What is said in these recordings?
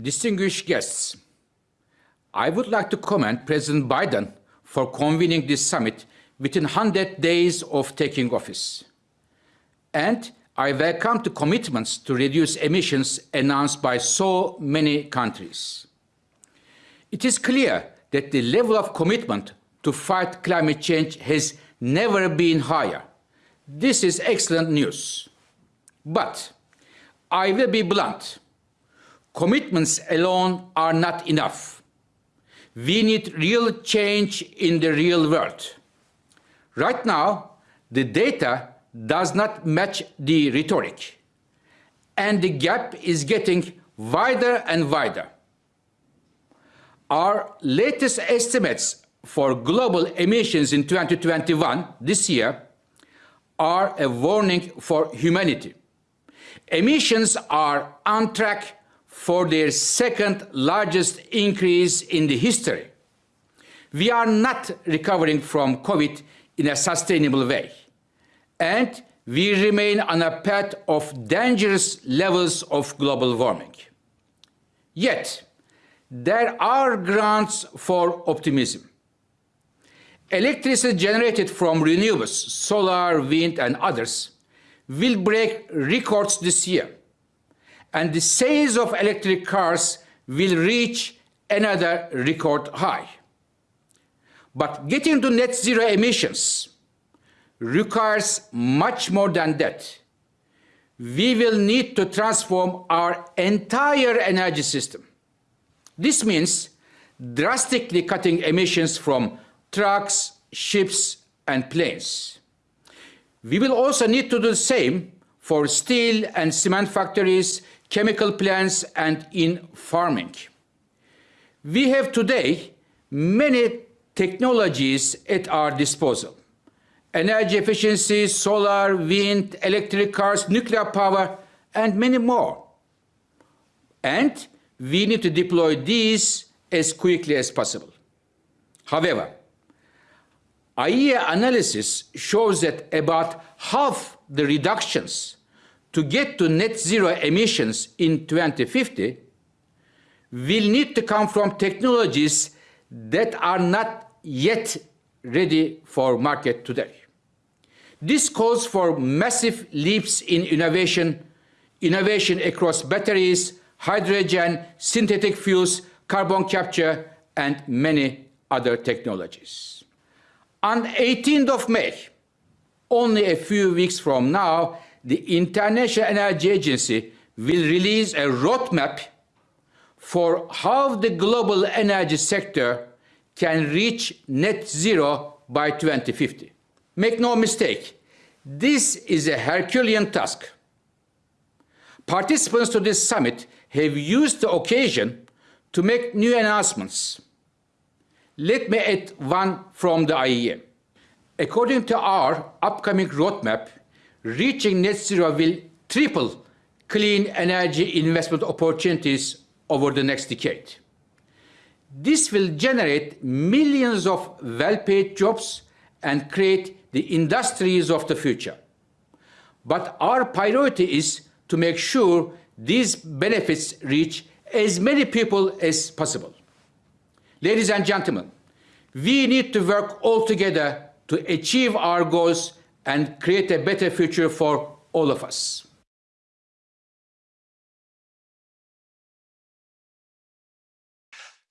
distinguished guests, I would like to commend President Biden for convening this summit within 100 days of taking office. And I welcome the commitments to reduce emissions announced by so many countries. It is clear that the level of commitment to fight climate change has never been higher. This is excellent news. But I will be blunt. Commitments alone are not enough. We need real change in the real world. Right now, the data does not match the rhetoric, and the gap is getting wider and wider. Our latest estimates for global emissions in 2021, this year, are a warning for humanity. Emissions are on track for their second largest increase in the history. We are not recovering from COVID in a sustainable way. And we remain on a path of dangerous levels of global warming. Yet, there are grounds for optimism. Electricity generated from renewables, solar, wind, and others, will break records this year. And the sales of electric cars will reach another record high. But getting to net zero emissions requires much more than that. We will need to transform our entire energy system. This means drastically cutting emissions from trucks, ships, and planes. We will also need to do the same for steel and cement factories, chemical plants, and in farming. We have today many technologies at our disposal. Energy efficiency, solar, wind, electric cars, nuclear power, and many more. And we need to deploy these as quickly as possible. However, IEA analysis shows that about half the reductions to get to net zero emissions in 2050 will need to come from technologies that are not yet ready for market today. This calls for massive leaps in innovation, innovation across batteries, hydrogen, synthetic fuels, carbon capture, and many other technologies. On 18th of May, only a few weeks from now, the International Energy Agency will release a roadmap for how the global energy sector can reach net zero by 2050. Make no mistake, this is a Herculean task. Participants to this summit have used the occasion to make new announcements. Let me add one from the IEA. According to our upcoming roadmap, reaching net zero will triple clean energy investment opportunities over the next decade. This will generate millions of well-paid jobs and create the industries of the future. But our priority is to make sure these benefits reach as many people as possible. Ladies and gentlemen, we need to work all together to achieve our goals and create a better future for all of us.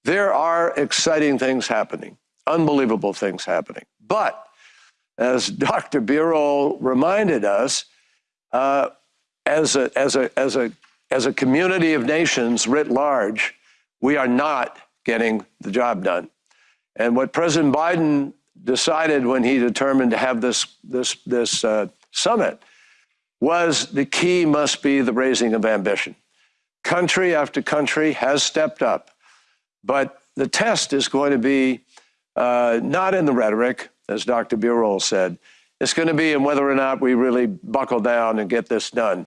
There are exciting things happening, unbelievable things happening. But as Dr. Birol reminded us, uh, as, a, as, a, as, a, as a community of nations writ large, we are not getting the job done. And what President Biden decided when he determined to have this, this, this uh, summit was the key must be the raising of ambition. Country after country has stepped up. But the test is going to be uh, not in the rhetoric, as Dr. Birol said. It's going to be in whether or not we really buckle down and get this done.